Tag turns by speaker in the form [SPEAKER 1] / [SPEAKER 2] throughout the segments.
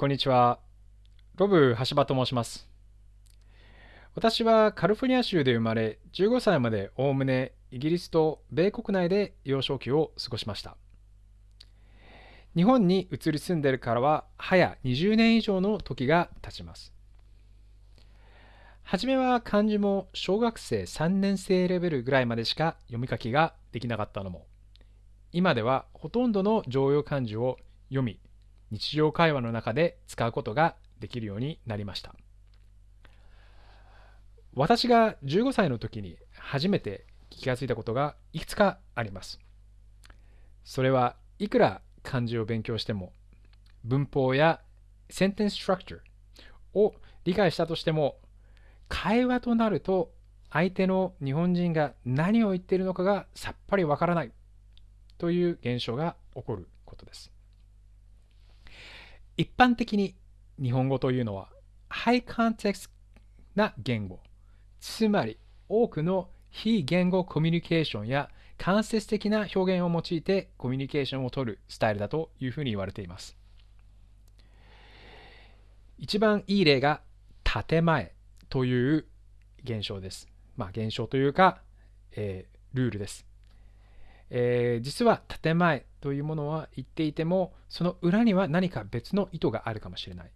[SPEAKER 1] こんにちは。ロブ橋場と申します。私はカリフォルニア州で生まれ、15歳までおおむねイギリスと米国内で幼少期を過ごしました。日本に移り住んでいるからは、早20年以上の時が経ちます。はじめは漢字も小学生3年生レベルぐらいまでしか読み書きができなかったのも、今ではほとんどの常用漢字を読み、日常会話の中で使うことができるようになりました。私が15歳の時に初めて気がついたことがいくつかあります。それはいくら漢字を勉強しても文法やセンテンスストラクチャーを理解したとしても会話となると相手の日本人が何を言っているのかがさっぱりわからないという現象が起こることです。一般的に日本語というのはハイコンテクスな言語。つまり多くの非言語コミュニケーションや間接的な表現を用いてコミュニケーションを取るスタイルだというふうに言われています。一番いい例が建前という現象です。まあ現象というか、えー、ルールです。えー、実は建前というものは言っていてもその裏には何か別の意図があるかもしれない。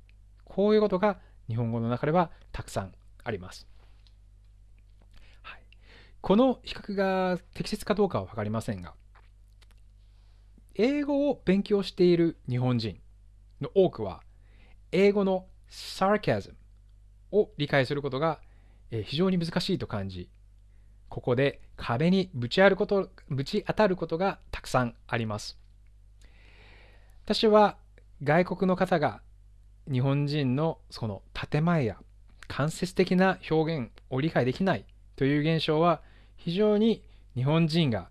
[SPEAKER 1] こういうことが日本語の中ではたくさんあります、はい、この比較が適切かどうかは分かりませんが英語を勉強している日本人の多くは英語の sarcasm を理解することが非常に難しいと感じここで壁にぶちあることぶち当たることがたくさんあります。私は外国の方が日本人のその建前や間接的な表現を理解できないという現象は非常に日本人が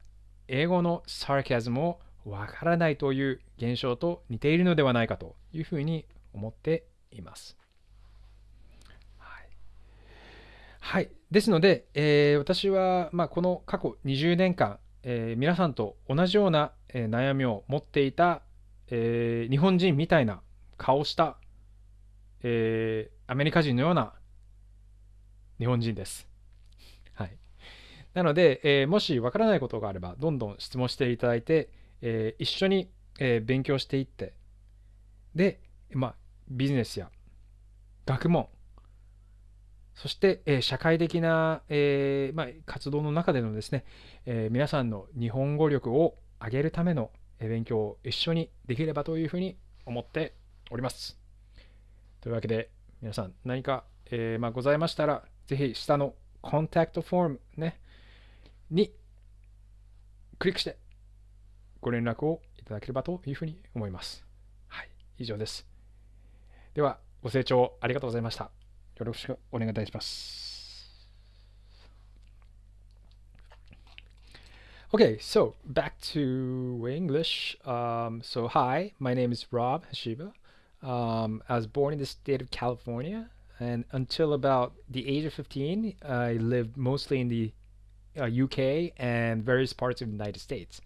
[SPEAKER 1] 英語のサーキャズムをわからないという現象と似ているのではないかというふうに思っています。はい。ですので、えー、私は、まあ、この過去20年間、えー、皆さんと同じような、えー、悩みを持っていた、え日本人みたいな顔した、えアメリカ人のような日本人です。はい。なので、えもしわからないことがあれば、どんどん質問していただいて、え一緒に、え勉強していって、で、まあ、ビジネスや学問、そして、え社会的な、えー、まあ、活動の中でのですね、えー、皆さんの日本語力を上げるための勉強を一緒にできればというふうに思っております。というわけで、皆さん何か、えー、まあ、ございましたら、ぜひ下のコンタクトフォームね、にクリックしてご連絡をいただければというふうに思います。はい、以上です。では、ご清聴ありがとうございました。よろしくお願いいたします。Okay, so back to English. Um, so, hi, my name is Rob Hashiba. Um, I was born in the state of California, and until about the age of 15, I lived mostly in the uh, UK and various parts of the United States.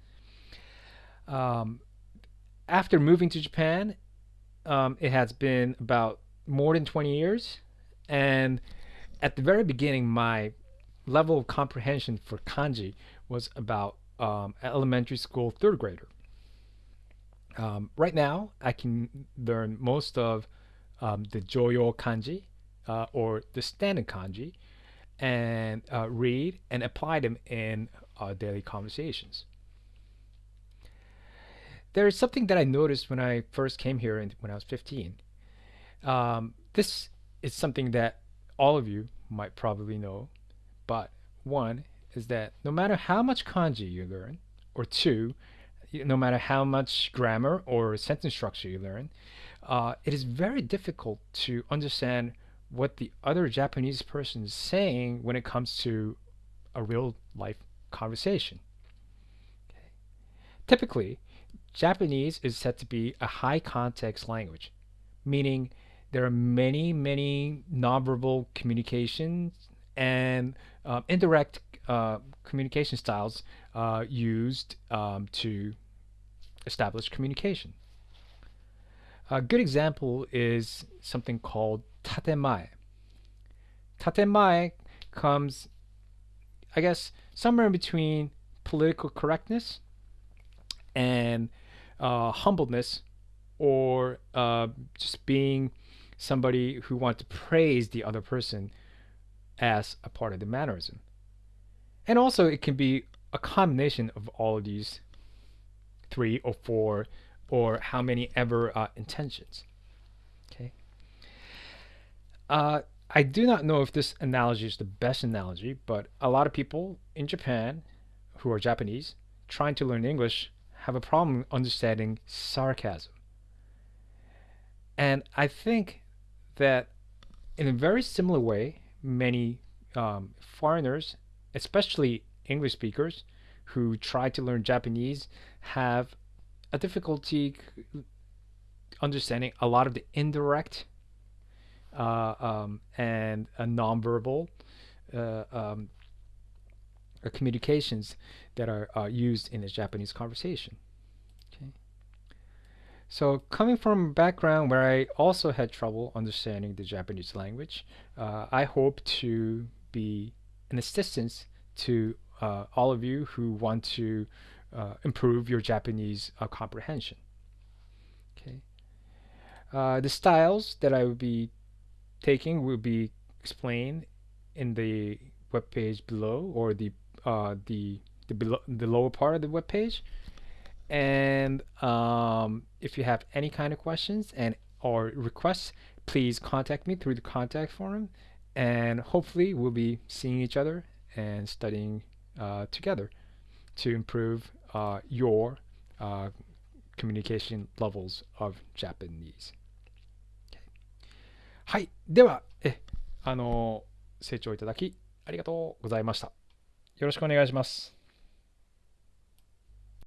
[SPEAKER 1] Um, after moving to Japan, um, it has been about more than 20 years and at the very beginning, my level of comprehension for kanji was about um, elementary school third grader. Um, right now, I can learn most of um, the Joyo kanji uh, or the standard kanji and uh, read and apply them in uh, daily conversations. There is something that I noticed when I first came here and when I was 15. Um, this it's something that all of you might probably know. But one is that no matter how much kanji you learn, or two, no matter how much grammar or sentence structure you learn, uh, it is very difficult to understand what the other Japanese person is saying when it comes to a real life conversation. Okay. Typically, Japanese is said to be a high context language, meaning there are many, many nonverbal communications and um, indirect uh, communication styles uh, used um, to establish communication. A good example is something called tatemae. Tatemae comes, I guess, somewhere in between political correctness and uh, humbleness or uh, just being somebody who wants to praise the other person as a part of the mannerism. And also, it can be a combination of all of these three or four or how many ever uh, intentions. Okay. Uh, I do not know if this analogy is the best analogy, but a lot of people in Japan who are Japanese trying to learn English have a problem understanding sarcasm. And I think that in a very similar way, many um, foreigners, especially English speakers, who try to learn Japanese have a difficulty understanding a lot of the indirect uh, um, and uh, nonverbal uh, um, communications that are uh, used in a Japanese conversation. So coming from a background where I also had trouble understanding the Japanese language, uh, I hope to be an assistance to uh, all of you who want to uh, improve your Japanese uh, comprehension. Okay. Uh, the styles that I will be taking will be explained in the web page below or the uh, the the below the lower part of the web page. And um, if you have any kind of questions and or requests, please contact me through the contact form. And hopefully we'll be seeing each other and studying uh, together to improve uh, your uh, communication levels of Japanese. はい。では、え、あの、清聴いただきありがとうございました。よろしくお願いします。